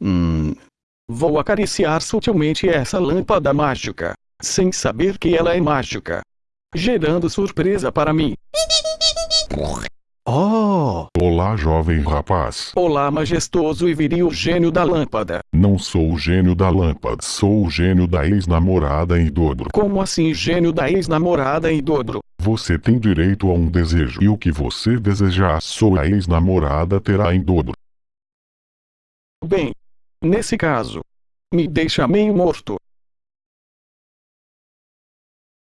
Hum. Vou acariciar sutilmente essa lâmpada mágica, sem saber que ela é mágica, gerando surpresa para mim. Oh! Olá, jovem rapaz. Olá, majestoso e viril gênio da lâmpada. Não sou o gênio da lâmpada, sou o gênio da ex-namorada em dobro. Como assim, gênio da ex-namorada em dobro? Você tem direito a um desejo, e o que você desejar, sua ex-namorada terá em dobro. Bem, nesse caso, me deixa meio morto.